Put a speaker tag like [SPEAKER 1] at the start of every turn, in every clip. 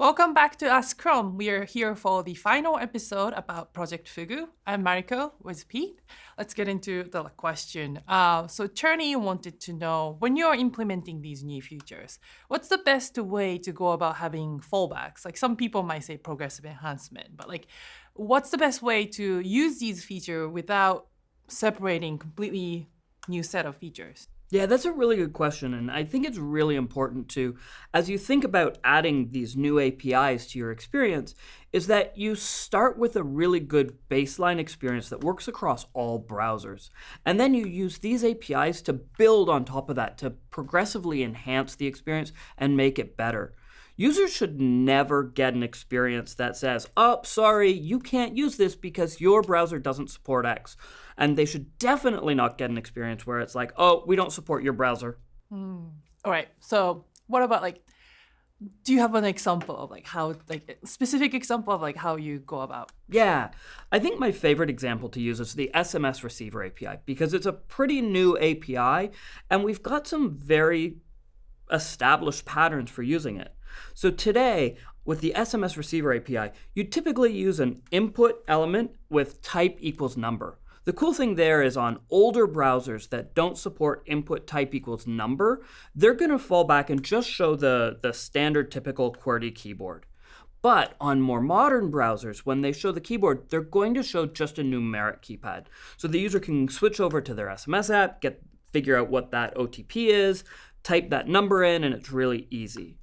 [SPEAKER 1] Welcome back to Ask Chrome. We are here for the final episode about Project Fugu. I'm Mariko with Pete. Let's get into the question. Uh, so Cherny wanted to know, when you're implementing these new features, what's the best way to go about having fallbacks? Like some people might say progressive enhancement, but like what's the best way to use these features without separating completely new set of features?
[SPEAKER 2] Yeah, that's a really good question. And I think it's really important to, as you think about adding these new APIs to your experience, is that you start with a really good baseline experience that works across all browsers. And then you use these APIs to build on top of that, to progressively enhance the experience and make it better. Users should never get an experience that says, oh, sorry, you can't use this because your browser doesn't support X. And they should definitely not get an experience where it's like, oh, we don't support your browser.
[SPEAKER 1] Mm. All right. So what about like, do you have an example of like how, like specific example of like how you go about?
[SPEAKER 2] Yeah, I think my favorite example to use is the SMS receiver API because it's a pretty new API and we've got some very established patterns for using it. So today, with the SMS receiver API, you typically use an input element with type equals number. The cool thing there is on older browsers that don't support input type equals number, they're going to fall back and just show the, the standard typical QWERTY keyboard. But on more modern browsers, when they show the keyboard, they're going to show just a numeric keypad. So the user can switch over to their SMS app, get figure out what that OTP is, type that number in, and it's really easy.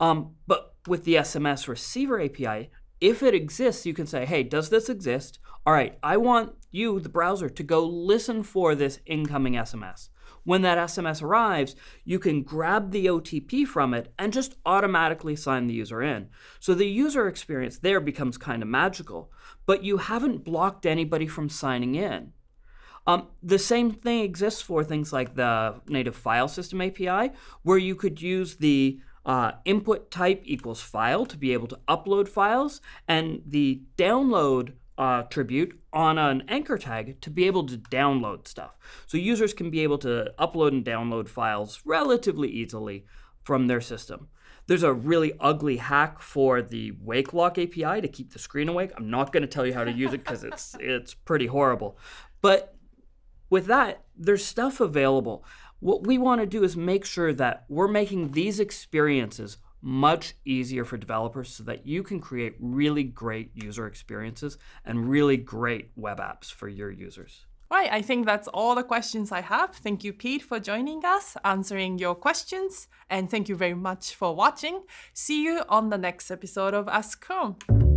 [SPEAKER 2] Um, but with the SMS receiver API, if it exists, you can say, hey, does this exist? All right, I want you, the browser, to go listen for this incoming SMS. When that SMS arrives, you can grab the OTP from it and just automatically sign the user in. So the user experience there becomes kind of magical, but you haven't blocked anybody from signing in. Um, the same thing exists for things like the native file system API, where you could use the uh, input type equals file to be able to upload files, and the download uh, attribute on an anchor tag to be able to download stuff. So users can be able to upload and download files relatively easily from their system. There's a really ugly hack for the wake lock API to keep the screen awake. I'm not going to tell you how to use it because it's it's pretty horrible. But with that, there's stuff available. What we want to do is make sure that we're making these experiences much easier for developers so that you can create really great user experiences and really great web apps for your users.
[SPEAKER 1] Right, I think that's all the questions I have. Thank you, Pete, for joining us, answering your questions, and thank you very much for watching. See you on the next episode of Ask Chrome.